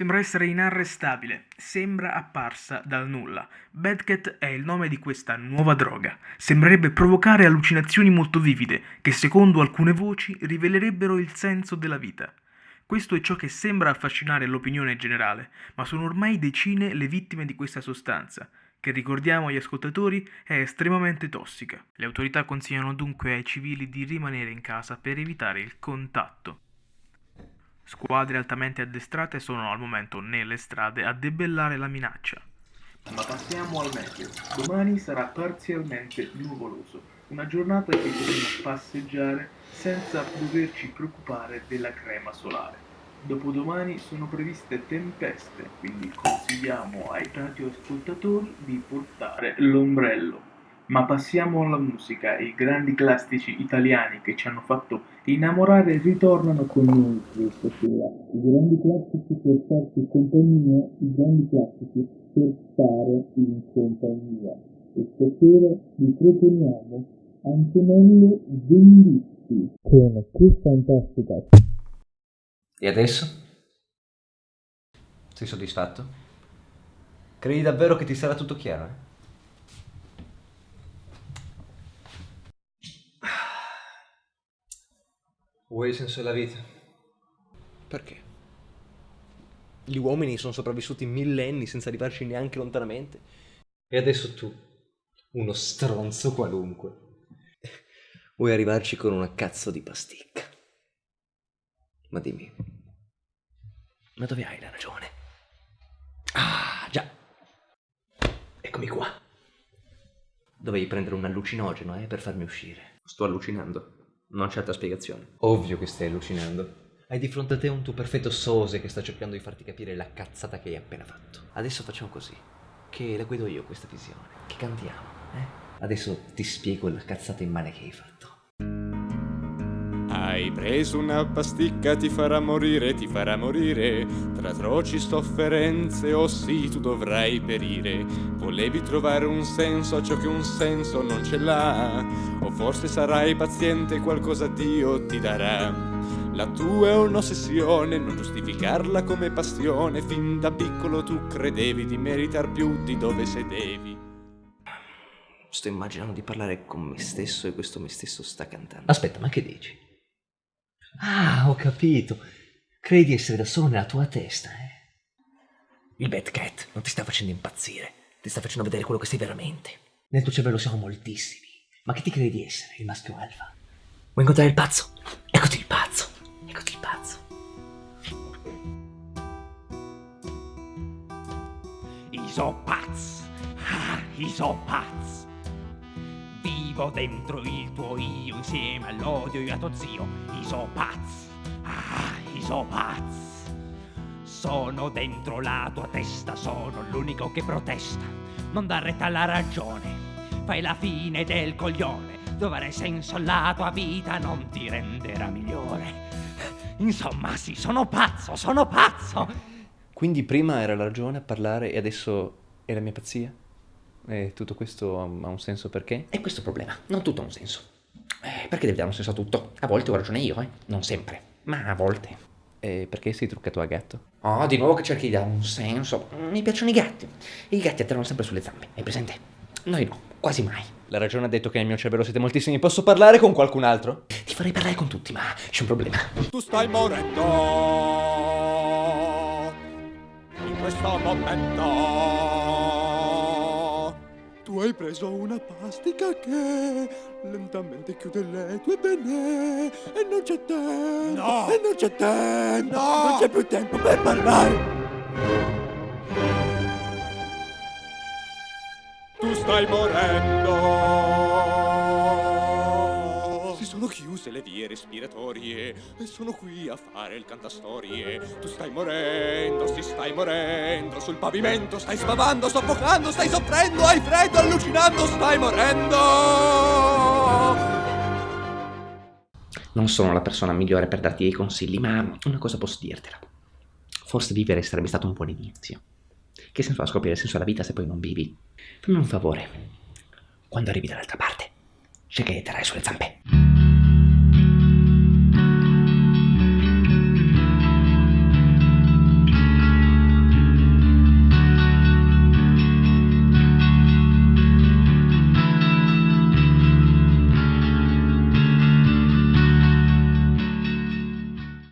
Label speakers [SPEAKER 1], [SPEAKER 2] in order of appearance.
[SPEAKER 1] Sembra essere inarrestabile, sembra apparsa dal nulla. Badcat è il nome di questa nuova droga. Sembrerebbe provocare allucinazioni molto vivide, che secondo alcune voci rivelerebbero il senso della vita. Questo è ciò che sembra affascinare l'opinione generale, ma sono ormai decine le vittime di questa sostanza, che ricordiamo agli ascoltatori è estremamente tossica. Le autorità consigliano dunque ai civili di rimanere in casa per evitare il contatto. Squadre altamente addestrate sono al momento nelle strade a debellare la minaccia. Ma passiamo al meteo. Domani sarà parzialmente nuvoloso, una giornata che potremo passeggiare senza doverci preoccupare della crema solare. Dopodomani sono previste tempeste, quindi consigliamo ai radioascoltatori di portare l'ombrello. Ma passiamo alla musica, i grandi classici italiani che ci hanno fatto innamorare ritornano con noi questa sera. I grandi classici per farci compagnia, i grandi classici per stare in compagnia. E stasera vi proponiamo Antonello Venditti con Che fantastica.
[SPEAKER 2] E adesso? Sei soddisfatto? Credi davvero che ti sarà tutto chiaro, eh? Vuoi il senso della vita?
[SPEAKER 3] Perché? Gli uomini sono sopravvissuti millenni senza arrivarci neanche lontanamente.
[SPEAKER 2] E adesso tu, uno stronzo qualunque,
[SPEAKER 3] vuoi arrivarci con una cazzo di pasticca. Ma dimmi, ma dove hai la ragione? Ah, già. Eccomi qua. Dovevi prendere un allucinogeno, eh, per farmi uscire. Sto allucinando. Non c'è altra spiegazione.
[SPEAKER 2] Ovvio che stai allucinando.
[SPEAKER 3] Hai di fronte a te un tuo perfetto sose che sta cercando di farti capire la cazzata che hai appena fatto. Adesso facciamo così. Che la guido io questa visione. Che cantiamo, eh? Adesso ti spiego la cazzata immane che hai fatto.
[SPEAKER 4] Hai preso una pasticca, ti farà morire, ti farà morire. Tra atroci sofferenze, oh sì, tu dovrai perire. Volevi trovare un senso a ciò che un senso non ce l'ha. O forse sarai paziente, qualcosa Dio ti darà. La tua è un'ossessione, non giustificarla come passione. Fin da piccolo tu credevi di meritar più di dove sedevi.
[SPEAKER 3] Sto immaginando di parlare con me stesso e questo me stesso sta cantando.
[SPEAKER 2] Aspetta, ma che dici?
[SPEAKER 3] Ah, ho capito. Credi di essere da solo nella tua testa, eh? Il Bad Cat non ti sta facendo impazzire, ti sta facendo vedere quello che sei veramente. Nel tuo cervello siamo moltissimi. Ma che ti credi di essere, il maschio alfa? Vuoi incontrare il pazzo? Eccoti il pazzo. Eccoti il pazzo.
[SPEAKER 5] Isopaz. Ah, Isopaz vivo dentro il tuo io insieme all'odio e a tuo zio Isopaz Ah, Isopaz Sono dentro la tua testa, sono l'unico che protesta. Non dar retta alla ragione. Fai la fine del coglione. Dovrai senso? Alla tua vita non ti renderà migliore. Insomma sì, sono pazzo, sono pazzo.
[SPEAKER 3] Quindi prima era la ragione a parlare e adesso è la mia pazzia? E tutto questo ha un senso perché?
[SPEAKER 2] È questo il problema, non tutto ha un senso. Eh, perché deve dare un senso a tutto? A volte ho ragione io, eh? Non sempre, ma a volte.
[SPEAKER 3] E perché sei truccato a gatto?
[SPEAKER 2] Oh, di nuovo che cerchi di dare un senso. Mi piacciono i gatti. I gatti atterrano sempre sulle zampe, hai presente? Noi no, quasi mai.
[SPEAKER 3] La ragione ha detto che nel mio cervello siete moltissimi. Posso parlare con qualcun altro?
[SPEAKER 2] Ti farei parlare con tutti, ma c'è un problema.
[SPEAKER 4] Tu stai morendo. In questo momento. Tu hai preso una pastica che lentamente chiude le tue penne e non c'è tempo. No! E non c'è tempo. No! Non c'è più tempo per parlare. Tu stai morendo chiuse le vie respiratorie e sono qui a fare il cantastorie. Tu stai morendo, si stai morendo, sul pavimento stai spavando, soffocando, stai soffrendo, hai freddo, allucinando, stai morendo.
[SPEAKER 2] Non sono la persona migliore per darti dei consigli, ma una cosa posso dirtela. Forse vivere sarebbe stato un buon inizio. Che senso ha scoprire il senso della vita se poi non vivi? Fammi un favore. Quando arrivi dall'altra parte, cerca di terrare sulle zampe.